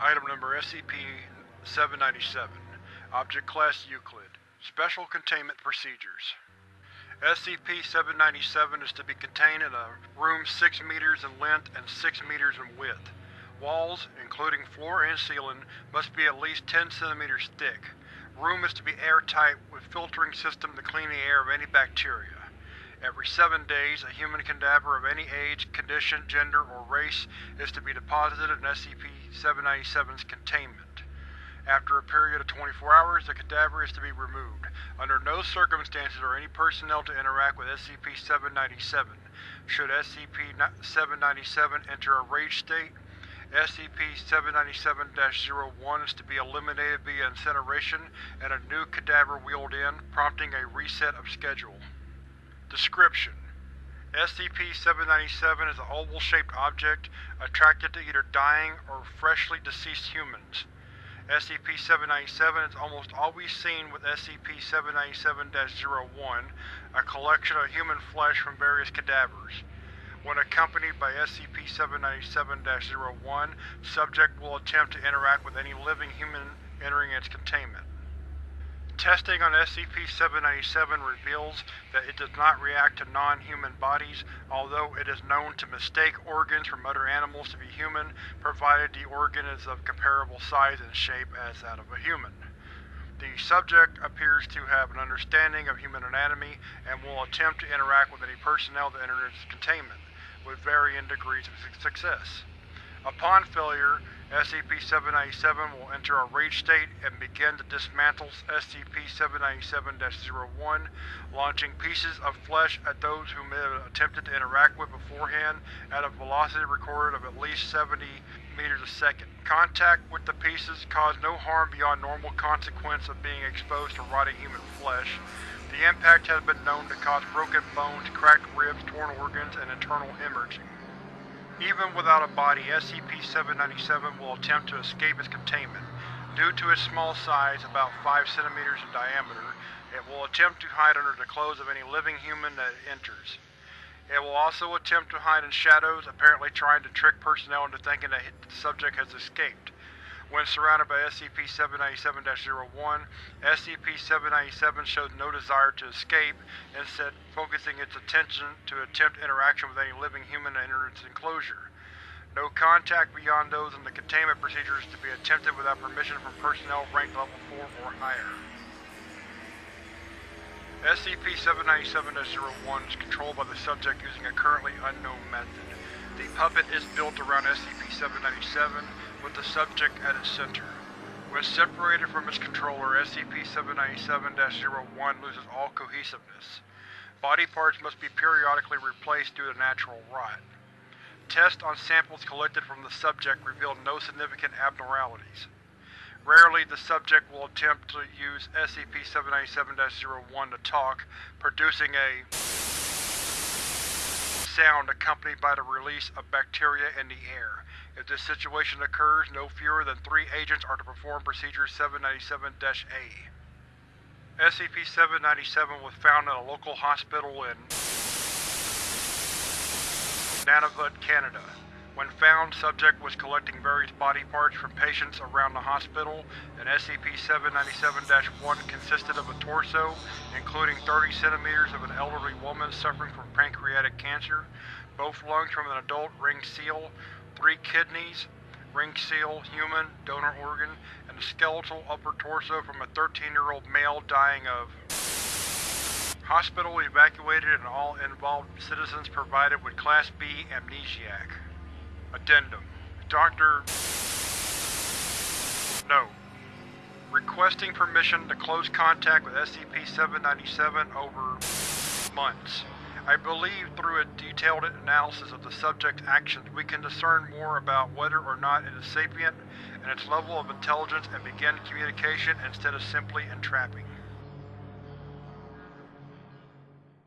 Item number SCP-797 Object Class Euclid Special Containment Procedures SCP-797 is to be contained in a room 6 meters in length and 6 meters in width. Walls, including floor and ceiling, must be at least 10 centimeters thick. Room is to be airtight with filtering system to clean the air of any bacteria. Every seven days, a human cadaver of any age, condition, gender, or race is to be deposited in SCP-797's containment. After a period of 24 hours, the cadaver is to be removed. Under no circumstances are any personnel to interact with SCP-797. Should SCP-797 enter a rage state, SCP-797-01 is to be eliminated via incineration and a new cadaver wheeled in, prompting a reset of schedule. Description: SCP-797 is an oval-shaped object attracted to either dying or freshly deceased humans. SCP-797 is almost always seen with SCP-797-01, a collection of human flesh from various cadavers. When accompanied by SCP-797-01, subject will attempt to interact with any living human entering its containment. Testing on SCP-797 reveals that it does not react to non-human bodies, although it is known to mistake organs from other animals to be human, provided the organ is of comparable size and shape as that of a human. The subject appears to have an understanding of human anatomy and will attempt to interact with any personnel that enter its containment, with varying degrees of success. Upon failure, SCP-797 will enter a rage state and begin to dismantle SCP-797-01, launching pieces of flesh at those whom it attempted to interact with beforehand at a velocity recorded of at least 70 meters a second. Contact with the pieces caused no harm beyond normal consequence of being exposed to rotting human flesh. The impact has been known to cause broken bones, cracked ribs, torn organs, and internal hemorrhaging. Even without a body, SCP-797 will attempt to escape its containment. Due to its small size, about 5 centimeters in diameter, it will attempt to hide under the clothes of any living human that enters. It will also attempt to hide in shadows, apparently trying to trick personnel into thinking that the subject has escaped. When surrounded by SCP-797-01, SCP-797 showed no desire to escape, instead focusing its attention to attempt interaction with any living human enters its enclosure. No contact beyond those in the containment procedure is to be attempted without permission from personnel ranked level 4 or higher. SCP-797-01 is controlled by the subject using a currently unknown method. The puppet is built around SCP-797, with the subject at its center. When separated from its controller, SCP-797-01 loses all cohesiveness. Body parts must be periodically replaced due to natural rot. Tests on samples collected from the subject revealed no significant abnormalities. Rarely, the subject will attempt to use SCP-797-01 to talk, producing a sound accompanied by the release of bacteria in the air. If this situation occurs, no fewer than three agents are to perform Procedure 797-A. SCP-797 was found in a local hospital in Nunavut, Canada. When found, subject was collecting various body parts from patients around the hospital, and SCP-797-1 consisted of a torso, including 30 centimeters of an elderly woman suffering from pancreatic cancer, both lungs from an adult ring seal, three kidneys, ring seal, human, donor organ, and a skeletal upper torso from a 13-year-old male dying of. Hospital evacuated and all involved citizens provided with Class B amnesiac. Addendum. Dr. No. Requesting permission to close contact with SCP-797 over months. I believe through a detailed analysis of the subject's actions we can discern more about whether or not it is sapient and its level of intelligence and begin communication instead of simply entrapping.